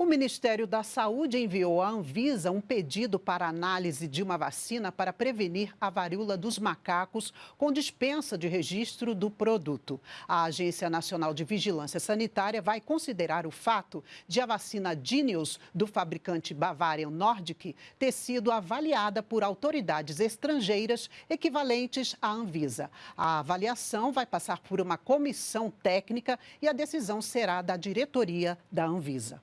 O Ministério da Saúde enviou à Anvisa um pedido para análise de uma vacina para prevenir a varíola dos macacos com dispensa de registro do produto. A Agência Nacional de Vigilância Sanitária vai considerar o fato de a vacina Dinius, do fabricante Bavarian Nordic, ter sido avaliada por autoridades estrangeiras equivalentes à Anvisa. A avaliação vai passar por uma comissão técnica e a decisão será da diretoria da Anvisa.